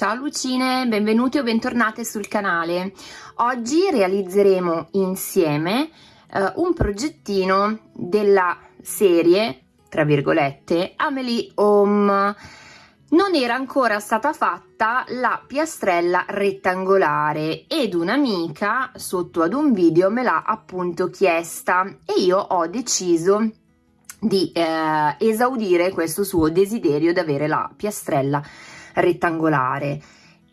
Ciao Lucine, benvenuti o bentornate sul canale. Oggi realizzeremo insieme eh, un progettino della serie, tra virgolette, Amelie Home. Non era ancora stata fatta la piastrella rettangolare ed un'amica sotto ad un video me l'ha appunto chiesta e io ho deciso di eh, esaudire questo suo desiderio di avere la piastrella rettangolare rettangolare.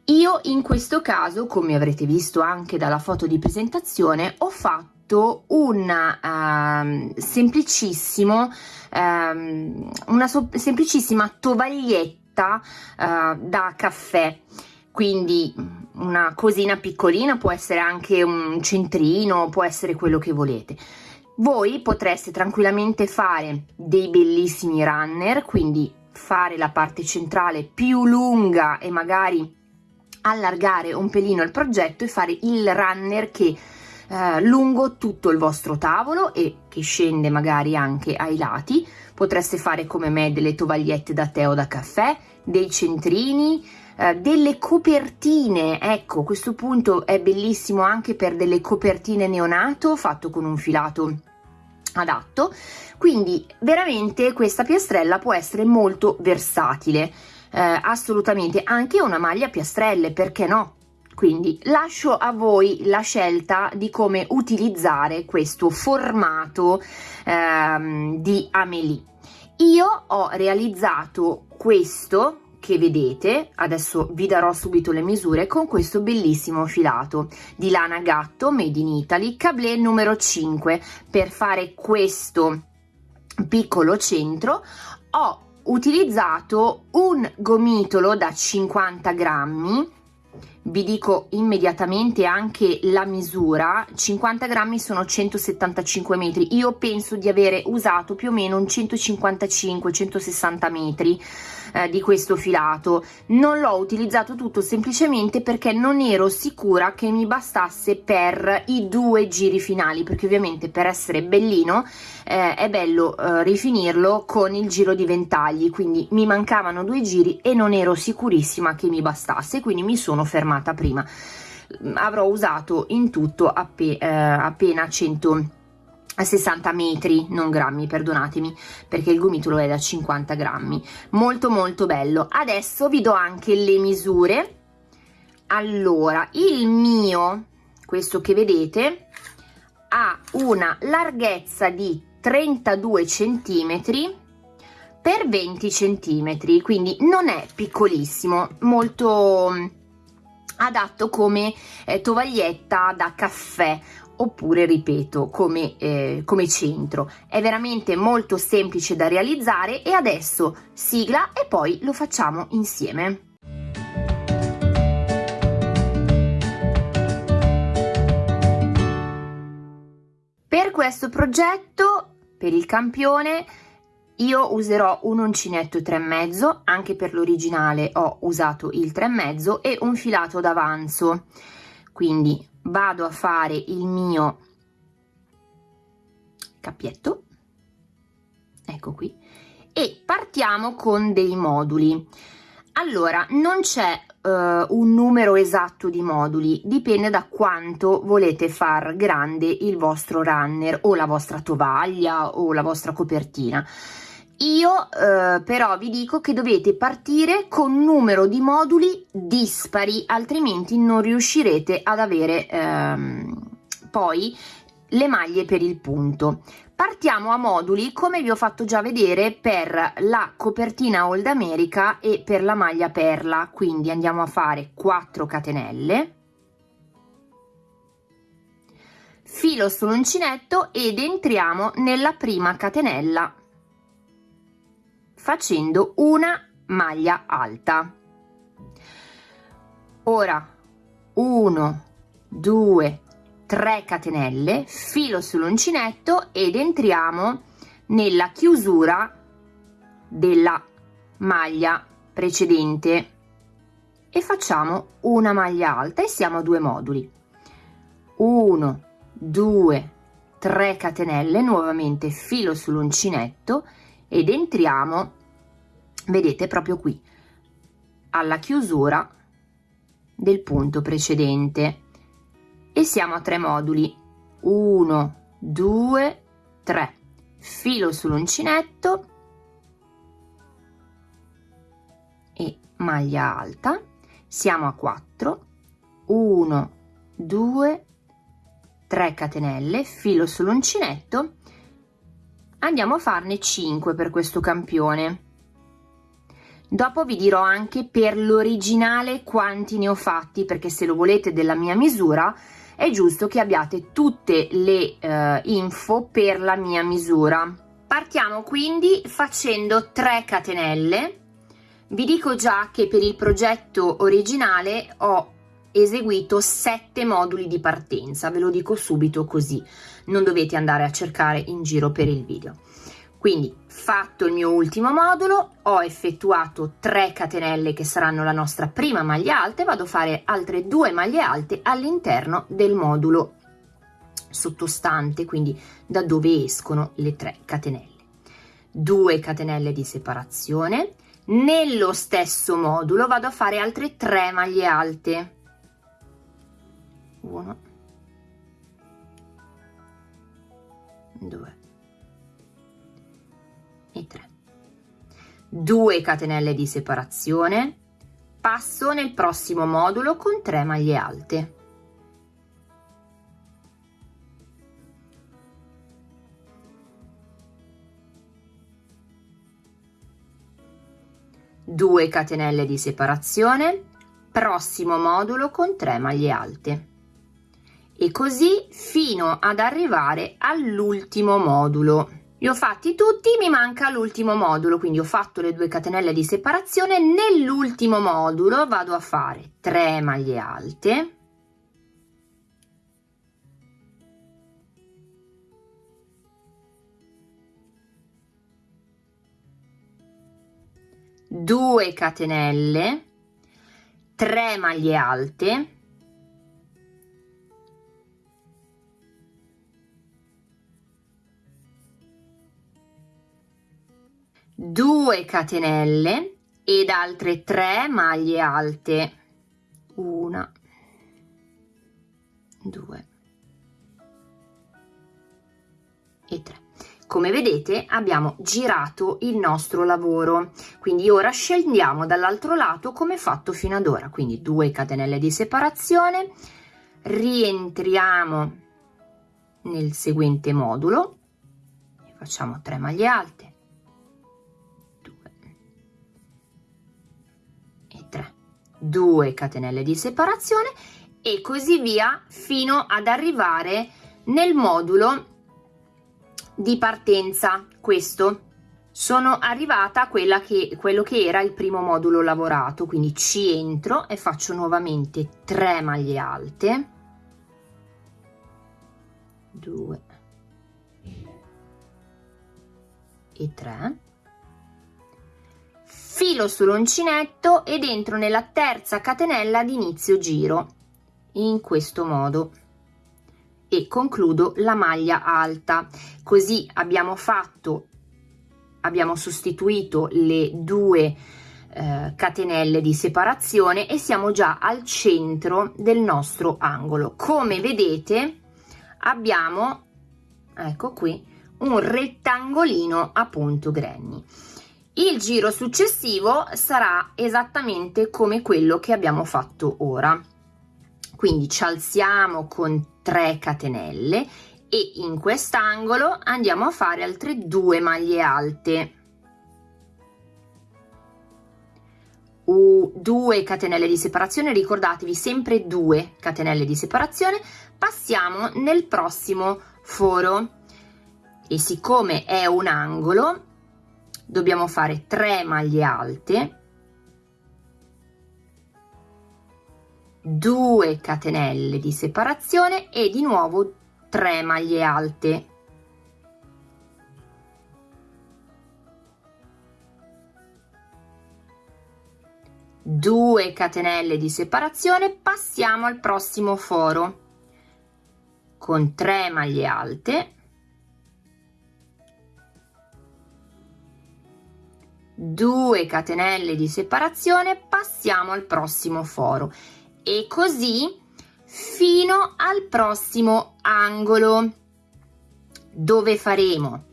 Io in questo caso, come avrete visto anche dalla foto di presentazione, ho fatto un uh, semplicissimo, um, una so semplicissima tovaglietta uh, da caffè, quindi una cosina piccolina, può essere anche un centrino, può essere quello che volete. Voi potreste tranquillamente fare dei bellissimi runner, quindi fare la parte centrale più lunga e magari allargare un pelino il progetto e fare il runner che eh, lungo tutto il vostro tavolo e che scende magari anche ai lati. Potreste fare come me delle tovagliette da tè o da caffè dei centrini eh, delle copertine. Ecco questo punto è bellissimo anche per delle copertine neonato fatto con un filato adatto. Quindi veramente questa piastrella può essere molto versatile. Eh, assolutamente anche una maglia piastrelle perché no? Quindi lascio a voi la scelta di come utilizzare questo formato ehm, di Amelie io ho realizzato questo che vedete, adesso vi darò subito le misure, con questo bellissimo filato di lana gatto made in Italy, cablé numero 5. Per fare questo piccolo centro ho utilizzato un gomitolo da 50 grammi. Vi dico immediatamente anche la misura. 50 grammi sono 175 metri. Io penso di avere usato più o meno un 155 160 metri eh, di questo filato. Non l'ho utilizzato tutto semplicemente perché non ero sicura che mi bastasse per i due giri finali perché ovviamente per essere bellino eh, è bello eh, rifinirlo con il giro di ventagli. Quindi mi mancavano due giri e non ero sicurissima che mi bastasse quindi mi sono fermata prima. Avrò usato in tutto appe, eh, appena 100 a 60 metri, non grammi, perdonatemi, perché il gomitolo è da 50 grammi. Molto molto bello. Adesso vi do anche le misure. Allora, il mio, questo che vedete, ha una larghezza di 32 centimetri per 20 centimetri, quindi non è piccolissimo, molto mm, adatto come eh, tovaglietta da caffè oppure ripeto come, eh, come centro. È veramente molto semplice da realizzare e adesso sigla e poi lo facciamo insieme. Per questo progetto per il campione io userò un uncinetto 3,5 anche per l'originale ho usato il 3,5 e un filato d'avanzo. Quindi vado a fare il mio cappietto. Ecco qui. E partiamo con dei moduli. Allora non c'è uh, un numero esatto di moduli. Dipende da quanto volete far grande il vostro runner o la vostra tovaglia o la vostra copertina io eh, però vi dico che dovete partire con numero di moduli dispari, altrimenti non riuscirete ad avere ehm, poi le maglie per il punto. Partiamo a moduli come vi ho fatto già vedere per la copertina Old America e per la maglia perla, quindi andiamo a fare 4 catenelle, filo sull'uncinetto ed entriamo nella prima catenella facendo una maglia alta. Ora 1 2 3 catenelle filo sull'uncinetto ed entriamo nella chiusura della maglia precedente. E facciamo una maglia alta e siamo a due moduli. 1 2 3 catenelle nuovamente filo sull'uncinetto ed entriamo vedete proprio qui alla chiusura del punto precedente. E siamo a tre moduli. 1 2 3 filo sull'uncinetto. E maglia alta. Siamo a 4 1 2 3 catenelle. Filo sull'uncinetto andiamo a farne 5 per questo campione. Dopo vi dirò anche per l'originale quanti ne ho fatti perché se lo volete della mia misura è giusto che abbiate tutte le eh, info per la mia misura. Partiamo quindi facendo 3 catenelle. Vi dico già che per il progetto originale ho eseguito 7 moduli di partenza ve lo dico subito così non dovete andare a cercare in giro per il video. Quindi fatto il mio ultimo modulo ho effettuato 3 catenelle che saranno la nostra prima maglia alta e vado a fare altre due maglie alte all'interno del modulo sottostante quindi da dove escono le 3 catenelle. 2 catenelle di separazione. Nello stesso modulo vado a fare altre 3 maglie alte. 1 2 e 3 2 catenelle di separazione. Passo nel prossimo modulo con 3 maglie alte. Due catenelle di separazione. Prossimo modulo con 3 maglie alte e così fino ad arrivare all'ultimo modulo. Li ho fatti tutti mi manca l'ultimo modulo quindi ho fatto le due catenelle di separazione. Nell'ultimo modulo vado a fare 3 maglie alte. Due catenelle. 3 maglie alte 2 catenelle ed altre 3 maglie alte. 1 2 e 3 come vedete abbiamo girato il nostro lavoro. Quindi ora scendiamo dall'altro lato come fatto fino ad ora. Quindi 2 catenelle di separazione. Rientriamo nel seguente modulo. Facciamo 3 maglie alte 2 catenelle di separazione e così via fino ad arrivare nel modulo di partenza. Questo sono arrivata a quella che quello che era il primo modulo lavorato. Quindi ci entro e faccio nuovamente 3 maglie alte. 2 e 3 filo sull'uncinetto ed entro nella terza catenella di inizio giro in questo modo. E concludo la maglia alta. Così abbiamo fatto abbiamo sostituito le due eh, catenelle di separazione e siamo già al centro del nostro angolo. Come vedete abbiamo ecco qui un rettangolino a punto granny il giro successivo sarà esattamente come quello che abbiamo fatto ora. Quindi ci alziamo con 3 catenelle e in quest'angolo andiamo a fare altre due maglie alte. Due catenelle di separazione ricordatevi sempre due catenelle di separazione. Passiamo nel prossimo foro. E siccome è un angolo dobbiamo fare 3 maglie alte. 2 catenelle di separazione e di nuovo 3 maglie alte. Due catenelle di separazione passiamo al prossimo foro. Con 3 maglie alte 2 catenelle di separazione passiamo al prossimo foro. E così fino al prossimo angolo. Dove faremo?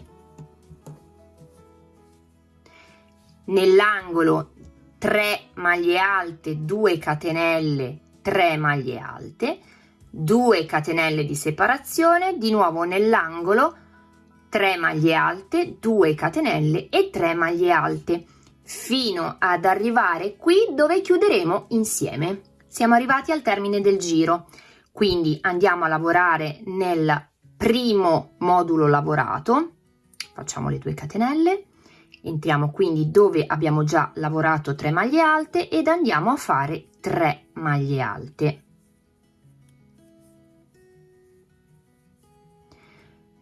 Nell'angolo 3 maglie alte 2 catenelle 3 maglie alte 2 catenelle di separazione di nuovo nell'angolo 3 maglie alte 2 catenelle e 3 maglie alte fino ad arrivare qui dove chiuderemo insieme. Siamo arrivati al termine del giro quindi andiamo a lavorare nel primo modulo lavorato. Facciamo le 2 catenelle entriamo quindi dove abbiamo già lavorato 3 maglie alte ed andiamo a fare 3 maglie alte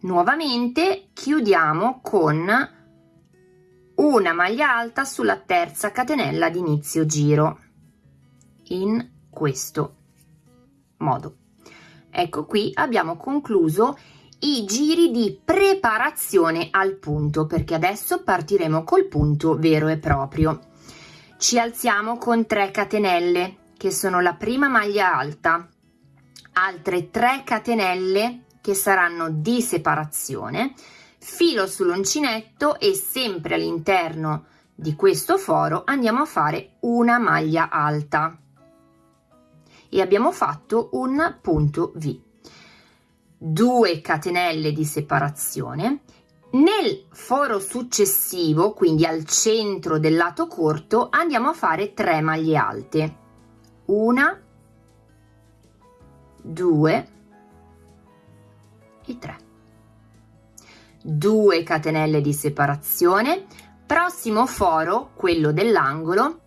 nuovamente chiudiamo con una maglia alta sulla terza catenella di inizio giro in questo modo. Ecco qui abbiamo concluso i giri di preparazione al punto perché adesso partiremo col punto vero e proprio. Ci alziamo con 3 catenelle che sono la prima maglia alta. Altre 3 catenelle che saranno di separazione filo sull'uncinetto e sempre all'interno di questo foro andiamo a fare una maglia alta. E abbiamo fatto un punto V. 2 catenelle di separazione. Nel foro successivo quindi al centro del lato corto andiamo a fare 3 maglie alte. Una 2 e 3 2 catenelle di separazione. Prossimo foro quello dell'angolo.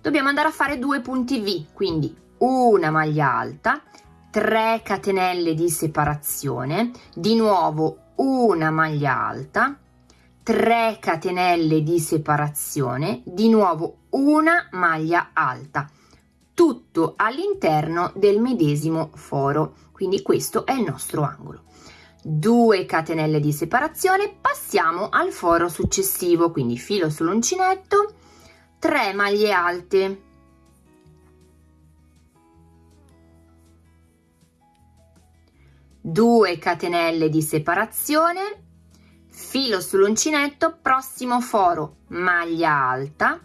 Dobbiamo andare a fare due punti v quindi una maglia alta 3 catenelle di separazione di nuovo una maglia alta 3 catenelle di separazione di nuovo una maglia alta. Tutto all'interno del medesimo foro quindi questo è il nostro angolo 2 catenelle di separazione passiamo al foro successivo quindi filo sull'uncinetto 3 maglie alte. 2 catenelle di separazione filo sull'uncinetto prossimo foro maglia alta.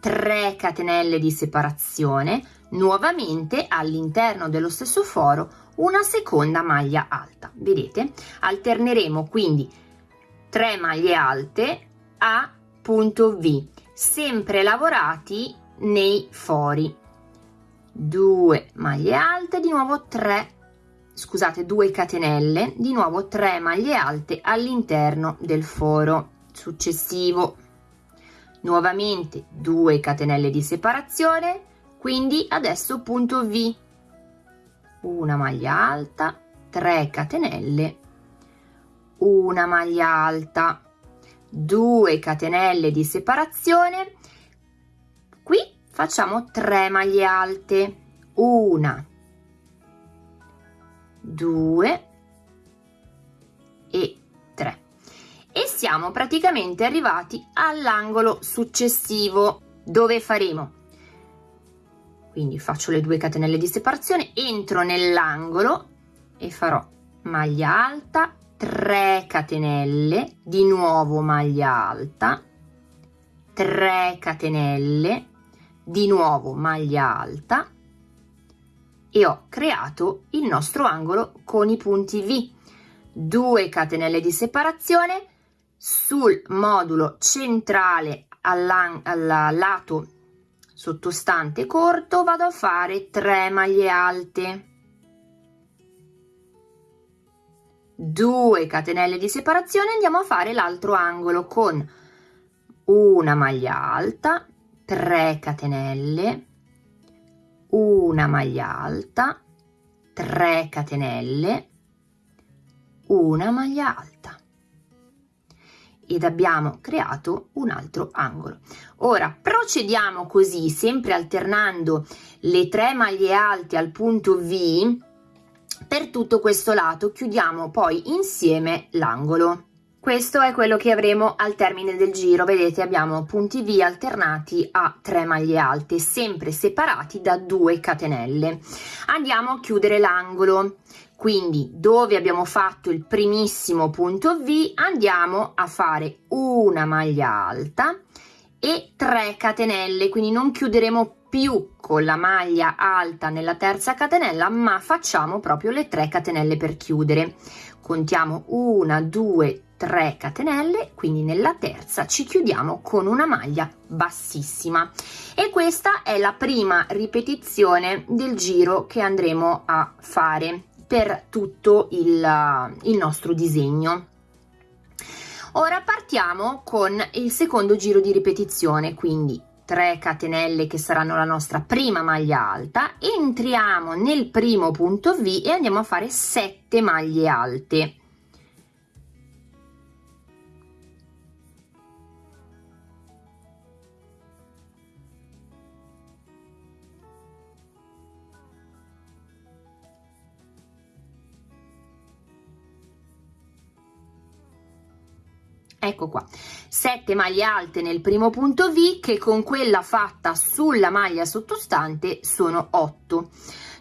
3 catenelle di separazione nuovamente all'interno dello stesso foro una seconda maglia alta. Vedete? Alterneremo quindi 3 maglie alte a punto V sempre lavorati nei fori. 2 maglie alte di nuovo 3 scusate 2 catenelle di nuovo 3 maglie alte all'interno del foro successivo. Nuovamente 2 catenelle di separazione quindi adesso punto v una maglia alta 3 catenelle una maglia alta 2 catenelle di separazione. Qui facciamo 3 maglie alte una due e tre. E siamo praticamente arrivati all'angolo successivo dove faremo quindi faccio le due catenelle di separazione entro nell'angolo e farò maglia alta 3 catenelle di nuovo maglia alta 3 catenelle di nuovo maglia alta e ho creato il nostro angolo con i punti V. 2 catenelle di separazione sul modulo centrale al lato sottostante corto vado a fare 3 maglie alte. 2 catenelle di separazione andiamo a fare l'altro angolo con una maglia alta 3 catenelle una maglia alta 3 catenelle una maglia alta ed abbiamo creato un altro angolo. Ora procediamo così sempre alternando le tre maglie alte al punto v per tutto questo lato chiudiamo poi insieme l'angolo. Questo è quello che avremo al termine del giro. Vedete abbiamo punti V alternati a 3 maglie alte sempre separati da 2 catenelle. Andiamo a chiudere l'angolo quindi dove abbiamo fatto il primissimo punto V andiamo a fare una maglia alta e 3 catenelle. Quindi non chiuderemo più con la maglia alta nella terza catenella ma facciamo proprio le 3 catenelle per chiudere. Contiamo una due 3 catenelle. Quindi nella terza ci chiudiamo con una maglia bassissima. E questa è la prima ripetizione del giro che andremo a fare per tutto il, il nostro disegno. Ora partiamo con il secondo giro di ripetizione quindi 3 catenelle che saranno la nostra prima maglia alta. Entriamo nel primo punto V e andiamo a fare 7 maglie alte ecco qua. 7 maglie alte nel primo punto V che con quella fatta sulla maglia sottostante sono 8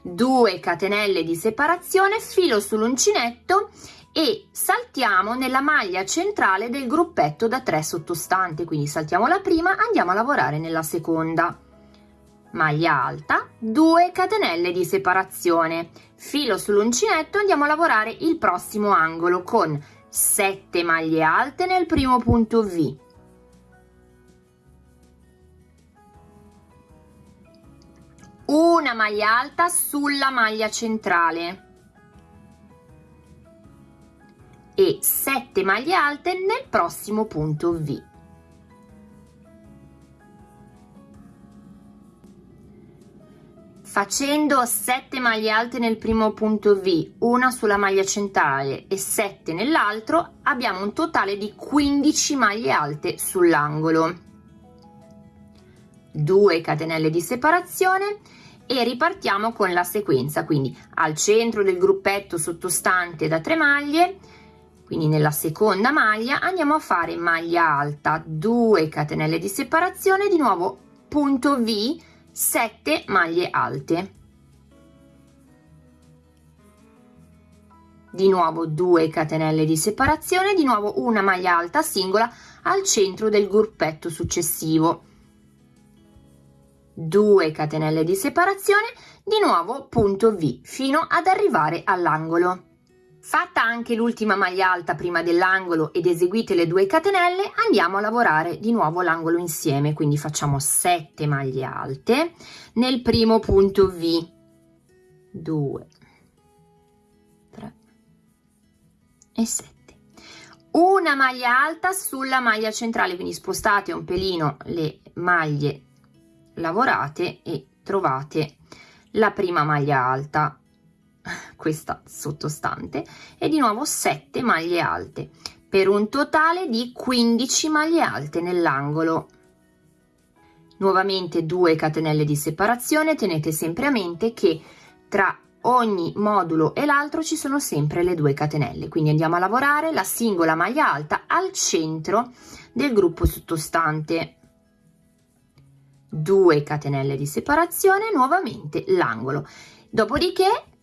2 catenelle di separazione filo sull'uncinetto e saltiamo nella maglia centrale del gruppetto da 3 sottostante. Quindi saltiamo la prima andiamo a lavorare nella seconda. Maglia alta 2 catenelle di separazione. Filo sull'uncinetto andiamo a lavorare il prossimo angolo con 7 maglie alte nel primo punto V. Una maglia alta sulla maglia centrale. E 7 maglie alte nel prossimo punto V Facendo 7 maglie alte nel primo punto V, una sulla maglia centrale e 7 nell'altro, abbiamo un totale di 15 maglie alte sull'angolo. 2 catenelle di separazione e ripartiamo con la sequenza, quindi al centro del gruppetto sottostante da 3 maglie, quindi nella seconda maglia andiamo a fare maglia alta, 2 catenelle di separazione, di nuovo punto V, 7 maglie alte. Di nuovo 2 catenelle di separazione di nuovo una maglia alta singola al centro del gruppetto successivo. 2 catenelle di separazione di nuovo punto v fino ad arrivare all'angolo Fatta anche l'ultima maglia alta prima dell'angolo ed eseguite le due catenelle, andiamo a lavorare di nuovo l'angolo insieme, quindi facciamo 7 maglie alte. Nel primo punto V, 2, 3 e 7. Una maglia alta sulla maglia centrale, quindi spostate un pelino le maglie lavorate e trovate la prima maglia alta questa sottostante e di nuovo 7 maglie alte per un totale di 15 maglie alte nell'angolo. Nuovamente 2 catenelle di separazione tenete sempre a mente che tra ogni modulo e l'altro ci sono sempre le due catenelle quindi andiamo a lavorare la singola maglia alta al centro del gruppo sottostante. 2 catenelle di separazione nuovamente l'angolo. Dopodiché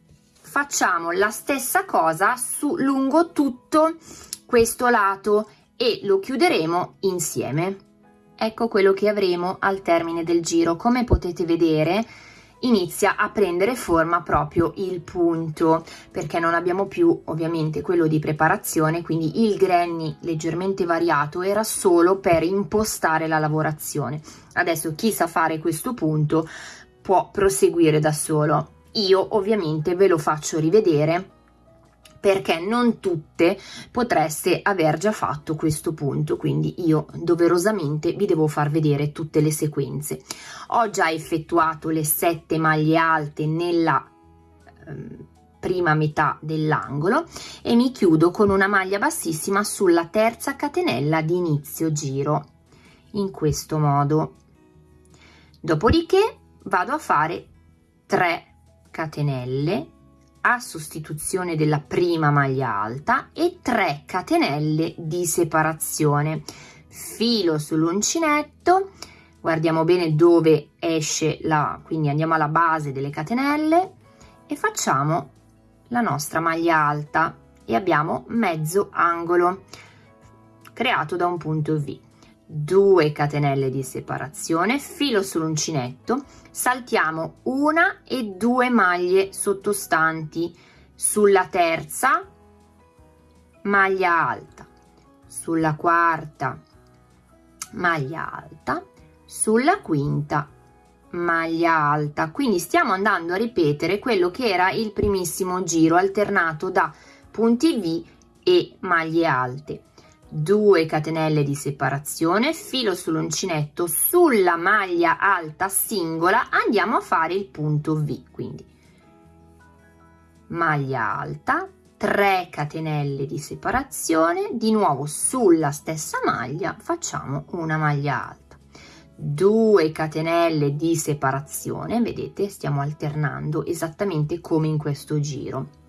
facciamo la stessa cosa su lungo tutto questo lato e lo chiuderemo insieme. Ecco quello che avremo al termine del giro. Come potete vedere inizia a prendere forma proprio il punto perché non abbiamo più ovviamente quello di preparazione quindi il granny leggermente variato era solo per impostare la lavorazione. Adesso chi sa fare questo punto può proseguire da solo io ovviamente ve lo faccio rivedere perché non tutte potreste aver già fatto questo punto quindi io doverosamente vi devo far vedere tutte le sequenze. Ho già effettuato le sette maglie alte nella ehm, prima metà dell'angolo e mi chiudo con una maglia bassissima sulla terza catenella di inizio giro in questo modo. Dopodiché vado a fare 3 catenelle a sostituzione della prima maglia alta e 3 catenelle di separazione. Filo sull'uncinetto guardiamo bene dove esce la quindi andiamo alla base delle catenelle e facciamo la nostra maglia alta e abbiamo mezzo angolo creato da un punto V 2 catenelle di separazione filo sull'uncinetto saltiamo una e due maglie sottostanti sulla terza maglia alta sulla quarta maglia alta sulla quinta maglia alta. Quindi stiamo andando a ripetere quello che era il primissimo giro alternato da punti V e maglie alte 2 catenelle di separazione filo sull'uncinetto sulla maglia alta singola andiamo a fare il punto V quindi maglia alta 3 catenelle di separazione di nuovo sulla stessa maglia facciamo una maglia alta. 2 catenelle di separazione vedete stiamo alternando esattamente come in questo giro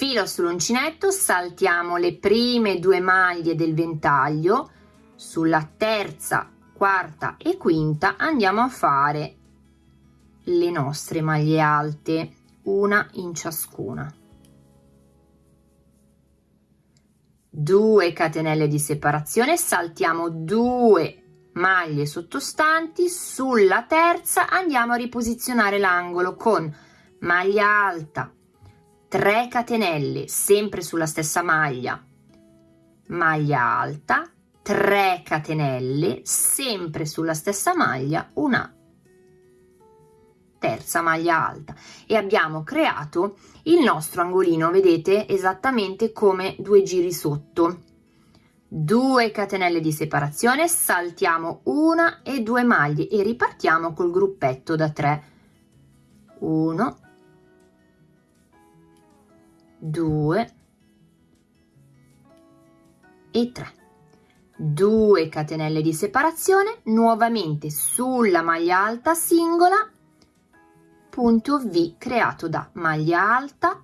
filo sull'uncinetto saltiamo le prime due maglie del ventaglio sulla terza quarta e quinta andiamo a fare le nostre maglie alte una in ciascuna. 2 catenelle di separazione saltiamo 2 maglie sottostanti sulla terza andiamo a riposizionare l'angolo con maglia alta 3 catenelle sempre sulla stessa maglia. Maglia alta 3 catenelle sempre sulla stessa maglia una. Terza maglia alta. E abbiamo creato il nostro angolino vedete esattamente come due giri sotto. 2 catenelle di separazione saltiamo una e due maglie e ripartiamo col gruppetto da 3 1 2 e 3 2 catenelle di separazione nuovamente sulla maglia alta singola punto V creato da maglia alta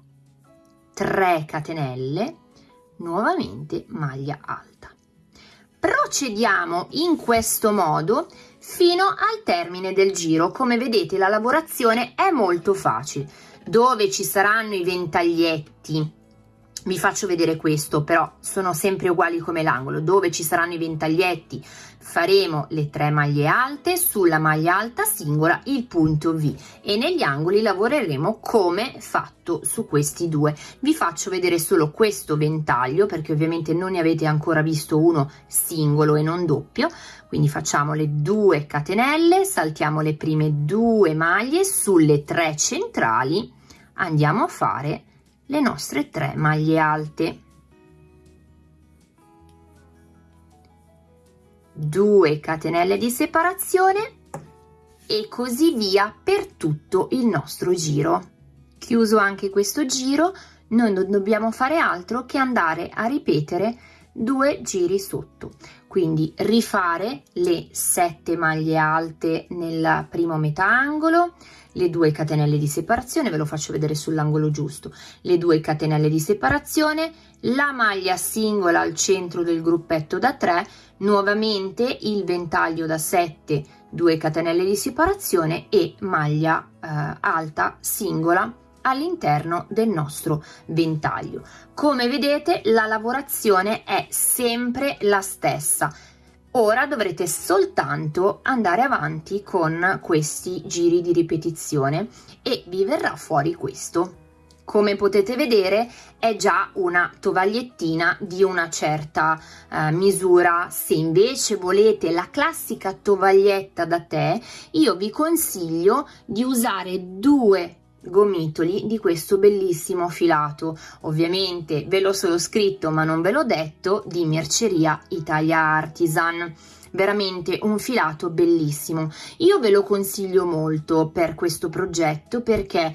3 catenelle nuovamente maglia alta. Procediamo in questo modo fino al termine del giro. Come vedete la lavorazione è molto facile dove ci saranno i ventaglietti. Vi faccio vedere questo però sono sempre uguali come l'angolo. Dove ci saranno i ventaglietti faremo le tre maglie alte sulla maglia alta singola il punto V. E negli angoli lavoreremo come fatto su questi due. Vi faccio vedere solo questo ventaglio perché ovviamente non ne avete ancora visto uno singolo e non doppio. Quindi facciamo le due catenelle saltiamo le prime due maglie sulle tre centrali andiamo a fare le nostre tre maglie alte. 2 catenelle di separazione e così via per tutto il nostro giro. Chiuso anche questo giro noi non dobbiamo fare altro che andare a ripetere due giri sotto. Quindi rifare le 7 maglie alte nel primo metà angolo le due catenelle di separazione ve lo faccio vedere sull'angolo giusto. Le due catenelle di separazione la maglia singola al centro del gruppetto da 3 nuovamente il ventaglio da 7 2 catenelle di separazione e maglia eh, alta singola all'interno del nostro ventaglio. Come vedete la lavorazione è sempre la stessa ora dovrete soltanto andare avanti con questi giri di ripetizione e vi verrà fuori questo. Come potete vedere è già una tovagliettina di una certa eh, misura. Se invece volete la classica tovaglietta da tè io vi consiglio di usare due gomitoli di questo bellissimo filato. Ovviamente ve l'ho solo scritto ma non ve l'ho detto di merceria Italia Artisan. Veramente un filato bellissimo. Io ve lo consiglio molto per questo progetto perché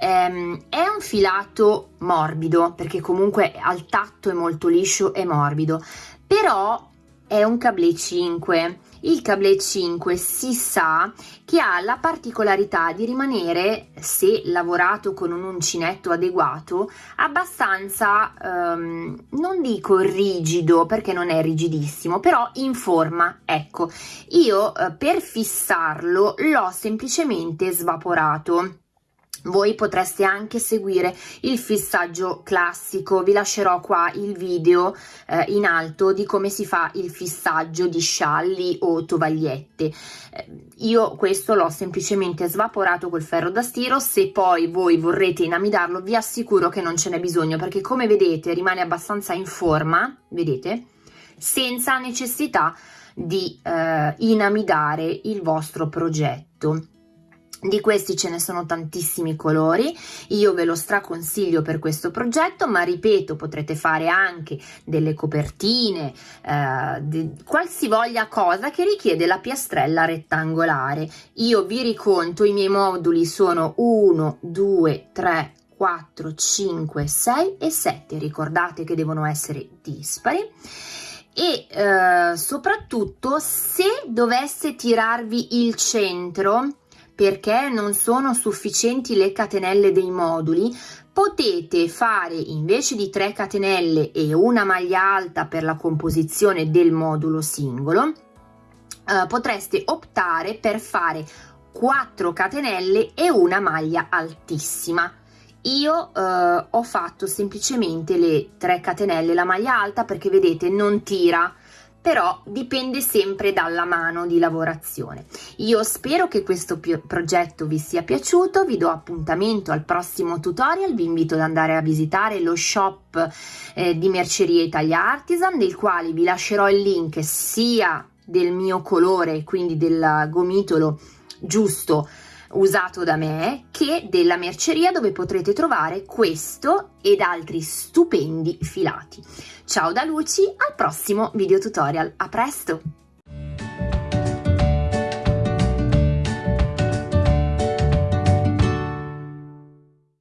ehm, è un filato morbido perché comunque al tatto è molto liscio e morbido. Però è un cablé 5 il cable 5 si sa che ha la particolarità di rimanere, se lavorato con un uncinetto adeguato, abbastanza, um, non dico rigido perché non è rigidissimo, però in forma. Ecco, io uh, per fissarlo l'ho semplicemente svaporato voi potreste anche seguire il fissaggio classico, vi lascerò qua il video eh, in alto di come si fa il fissaggio di scialli o tovagliette. Eh, io questo l'ho semplicemente svaporato col ferro da stiro, se poi voi vorrete inamidarlo vi assicuro che non ce n'è bisogno perché come vedete rimane abbastanza in forma, vedete, senza necessità di eh, inamidare il vostro progetto. Di questi ce ne sono tantissimi colori, io ve lo straconsiglio per questo progetto, ma ripeto, potrete fare anche delle copertine, eh, qualsivoglia cosa che richiede la piastrella rettangolare. Io vi riconto, i miei moduli sono 1, 2, 3, 4, 5, 6 e 7, ricordate che devono essere dispari e eh, soprattutto se dovesse tirarvi il centro perché non sono sufficienti le catenelle dei moduli, potete fare invece di 3 catenelle e una maglia alta per la composizione del modulo singolo, eh, potreste optare per fare 4 catenelle e una maglia altissima. Io eh, ho fatto semplicemente le 3 catenelle, la maglia alta perché vedete non tira, però dipende sempre dalla mano di lavorazione. Io spero che questo progetto vi sia piaciuto, vi do appuntamento al prossimo tutorial, vi invito ad andare a visitare lo shop eh, di Merceria Italia Artisan, del quale vi lascerò il link sia del mio colore, quindi del gomitolo giusto usato da me che della merceria dove potrete trovare questo ed altri stupendi filati. Ciao da Luci, al prossimo video tutorial, a presto!